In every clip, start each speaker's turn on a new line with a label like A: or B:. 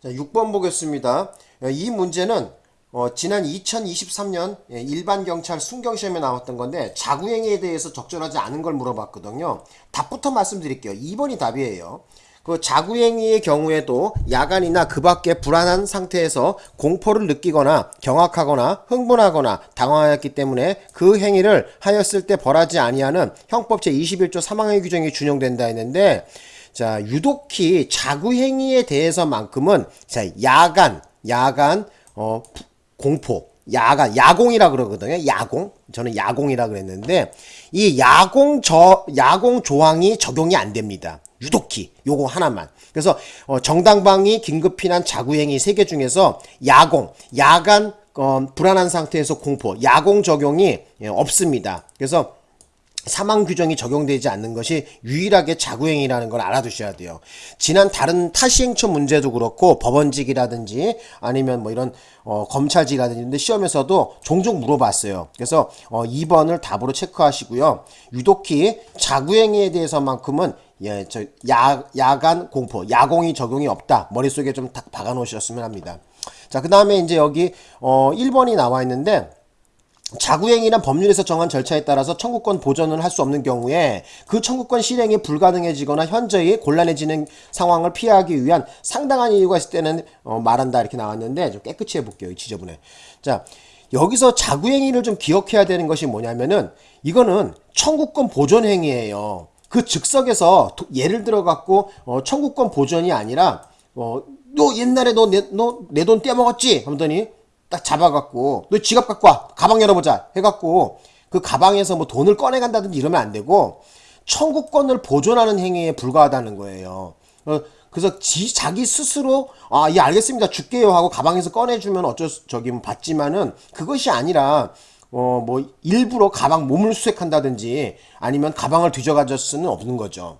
A: 자, 6번 보겠습니다. 이 문제는 어, 지난 2023년 예, 일반 경찰 순경 시험에 나왔던 건데 자구행위에 대해서 적절하지 않은 걸 물어봤거든요. 답부터 말씀드릴게요. 2번이 답이에요. 그 자구행위의 경우에도 야간이나 그 밖에 불안한 상태에서 공포를 느끼거나 경악하거나 흥분하거나 당황하였기 때문에 그 행위를 하였을 때 벌하지 아니하는 형법 제21조 사망의 규정이 준용된다 했는데 자 유독히 자구행위에 대해서만큼은 자 야간 야간 어 공포 야간 야공이라 그러거든요. 야공. 저는 야공이라 그랬는데 이 야공 저 야공 조항이 적용이 안 됩니다. 유독히. 요거 하나만. 그래서 어, 정당방위 긴급피난 자구행위 세 개 중에서 야공 야간 어, 불안한 상태에서 공포 야공 적용이 예, 없습니다. 그래서 사망 규정이 적용되지 않는 것이 유일하게 자구행위라는 걸 알아두셔야 돼요. 지난 다른 타시행처 문제도 그렇고 법원직이라든지 아니면 뭐 이런 어, 검찰직이라든지 시험에서도 종종 물어봤어요. 그래서 어, 2번을 답으로 체크하시고요. 유독히 자구행위에 대해서만큼은 예, 저 야, 야간 공포, 야공이 적용이 없다. 머릿속에 좀 딱 박아 놓으셨으면 합니다. 자, 그 다음에 이제 여기 어, 1번이 나와 있는데 자구행위란 법률에서 정한 절차에 따라서 청구권 보전을 할 수 없는 경우에 그 청구권 실행이 불가능해지거나 현저히 곤란해지는 상황을 피하기 위한 상당한 이유가 있을 때는 어, 말한다 이렇게 나왔는데 좀 깨끗이 해볼게요. 이 지저분해. 자 여기서 자구행위를 좀 기억해야 되는 것이 뭐냐면은 이거는 청구권 보존 행위예요. 그 즉석에서 도, 예를 들어 갖고 어, 청구권 보존이 아니라 어, 너 옛날에 너내돈 떼먹었지? 하더니 딱 잡아갖고 너 지갑 갖고 와 가방 열어보자 해갖고 그 가방에서 뭐 돈을 꺼내간다든지 이러면 안 되고 청구권을 보존하는 행위에 불과하다는 거예요. 어, 그래서 지, 자기 스스로 아, 예, 알겠습니다. 줄게요 하고 가방에서 꺼내주면 어쩔 수, 저기 뭐 받지만은 그것이 아니라 어, 뭐 일부러 가방 몸을 수색한다든지 아니면 가방을 뒤져가질 수는 없는 거죠.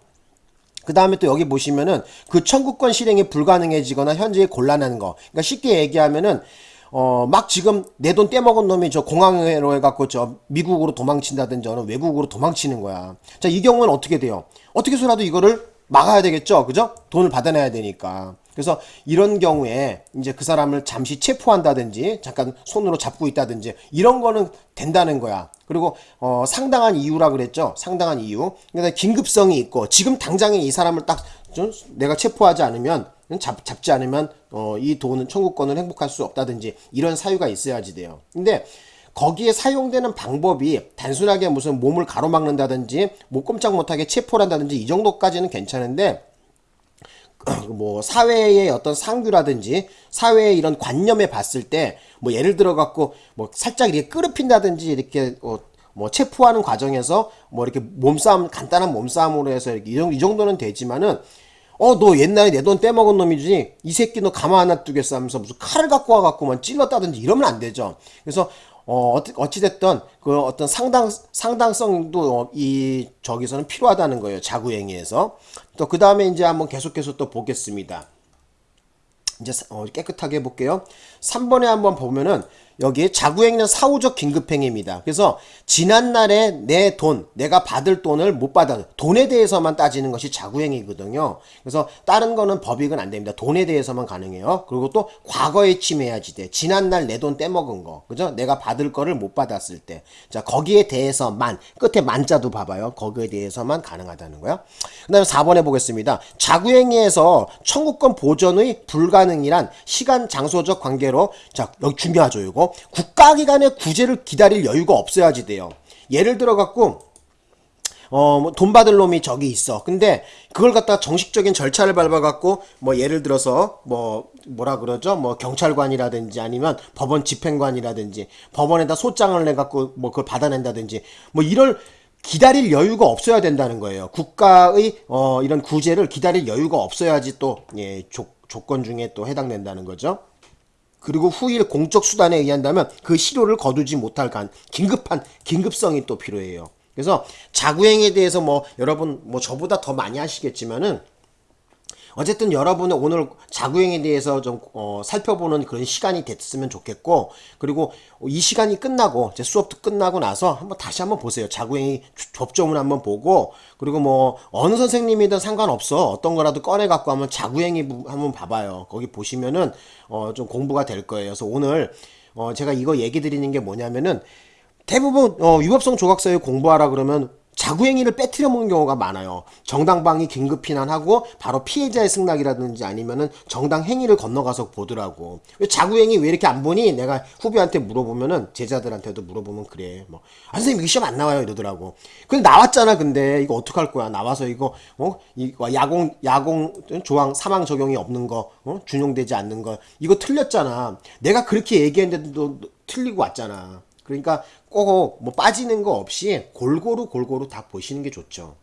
A: 그 다음에 또 여기 보시면은 그 청구권 실행이 불가능해지거나 현재 곤란한 거. 그러니까 쉽게 얘기하면은 어, 막 지금 내 돈 떼먹은 놈이 저 공항으로 해갖고 저 미국으로 도망친다든지 어느 외국으로 도망치는 거야. 자, 이 경우는 어떻게 돼요? 어떻게 해서라도 이거를 막아야 되겠죠? 그죠? 돈을 받아내야 되니까. 그래서 이런 경우에 이제 그 사람을 잠시 체포한다든지 잠깐 손으로 잡고 있다든지 이런 거는 된다는 거야. 그리고 어 상당한 이유라 그랬죠. 상당한 이유. 그러니까 긴급성이 있고 지금 당장에 이 사람을 딱 내가 체포하지 않으면 잡, 잡지 않으면 어, 이 돈은 청구권을 행복할 수 없다든지 이런 사유가 있어야지 돼요. 근데 거기에 사용되는 방법이 단순하게 무슨 몸을 가로막는다든지 못 꼼짝 못하게 체포를 한다든지 이 정도까지는 괜찮은데 뭐 사회의 어떤 상규라든지 사회의 이런 관념에 봤을 때 뭐 예를 들어 갖고 뭐 살짝 이렇게 끄럽힌다든지 이렇게 어, 뭐 체포하는 과정에서 뭐 이렇게 몸싸움 간단한 몸싸움으로 해서 이렇게 이 정도는 되지만은 어, 너 옛날에 내 돈 떼먹은 놈이지? 이 새끼 너 가만 안 놔두겠어 하면서 무슨 칼을 갖고 와갖고만 찔렀다든지 이러면 안 되죠. 그래서, 어, 어찌됐든 그 어떤 상당, 상당성도 어, 이, 저기서는 필요하다는 거예요. 자구행위에서. 또 그 다음에 이제 한번 계속해서 또 보겠습니다. 이제 어, 깨끗하게 해볼게요. 3번에 한번 보면은 여기에 자구행위는 사후적 긴급행위입니다. 그래서 지난날에 내 돈, 내가 받을 돈을 못 받아 돈에 대해서만 따지는 것이 자구행위거든요. 그래서 다른 거는 법익은 안 됩니다. 돈에 대해서만 가능해요. 그리고 또 과거에 침해야지 돼. 지난날 내 돈 떼먹은 거. 그죠? 내가 받을 거를 못 받았을 때. 자, 거기에 대해서만 끝에 만자도 봐봐요. 거기에 대해서만 가능하다는 거야. 그 다음에 4번에 보겠습니다. 자구행위에서 청구권 보전의 불가능이란 시간 장소적 관계로 자, 여기 중요하죠, 이거. 국가기관의 구제를 기다릴 여유가 없어야지 돼요. 예를 들어 갖고 어, 뭐돈 받을 놈이 저기 있어. 근데 그걸 갖다가 정식적인 절차를 밟아 갖고, 뭐 예를 들어서, 뭐, 뭐라 그러죠? 뭐 경찰관이라든지 아니면 법원 집행관이라든지 법원에다 소장을 내 갖고 뭐 그걸 받아낸다든지 뭐 이럴 기다릴 여유가 없어야 된다는 거예요. 국가의 어, 이런 구제를 기다릴 여유가 없어야지 또, 예, 조, 조건 중에 또 해당된다는 거죠. 그리고 후일 공적 수단에 의한다면 그 실효를 거두지 못할 간 긴급한 긴급성이 또 필요해요. 그래서 자구행에 대해서 뭐 여러분 뭐 저보다 더 많이 하시겠지만은 어쨌든 여러분은 오늘 자구행에 대해서 좀 어, 살펴보는 그런 시간이 됐으면 좋겠고 그리고 이 시간이 끝나고 이제 수업도 끝나고 나서 한번 다시 한번 보세요. 자구행이 접점을 한번 보고 그리고 뭐 어느 선생님이든 상관없어 어떤 거라도 꺼내 갖고 한번 자구행이 부- 한번 봐봐요. 거기 보시면은 어, 좀 공부가 될 거예요. 그래서 오늘 어, 제가 이거 얘기 드리는 게 뭐냐면은 대부분 어, 유법성 조각서에 공부하라 그러면 자구행위를 빼뜨려 먹는 경우가 많아요. 정당방위 긴급 피난하고 바로 피해자의 승낙이라든지 아니면은 정당 행위를 건너가서 보더라고. 왜 자구행위 왜 이렇게 안 보니? 내가 후배한테 물어보면은 제자들한테도 물어보면 그래. 뭐 아, 선생님 이거 시험 안 나와요 이러더라고. 근데 나왔잖아. 근데 이거 어떡할 거야? 나와서 이거 어 이거 야공 야공 조항 사망 적용이 없는 거, 어? 준용되지 않는 거 이거 틀렸잖아. 내가 그렇게 얘기했는데도 틀리고 왔잖아. 그러니까 꼭 뭐 빠지는 거 없이 골고루 골고루 다 보시는 게 좋죠.